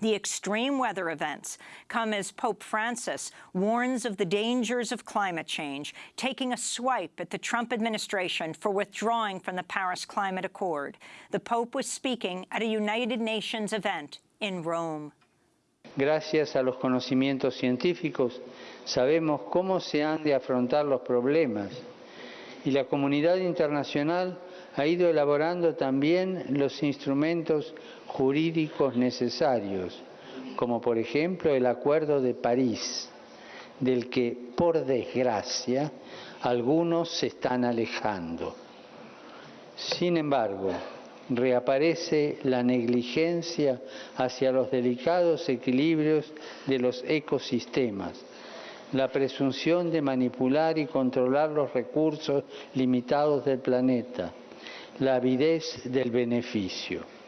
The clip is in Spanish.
The extreme weather events come as Pope Francis warns of the dangers of climate change, taking a swipe at the Trump administration for withdrawing from the Paris Climate Accord. The Pope was speaking at a United Nations event in Rome. Gracias a los conocimientos científicos sabemos cómo se han de afrontar los problemas y la comunidad internacional ha ido elaborando también los instrumentos jurídicos necesarios, como por ejemplo el Acuerdo de París, del que, por desgracia, algunos se están alejando. Sin embargo, reaparece la negligencia hacia los delicados equilibrios de los ecosistemas, la presunción de manipular y controlar los recursos limitados del planeta, la avidez del beneficio.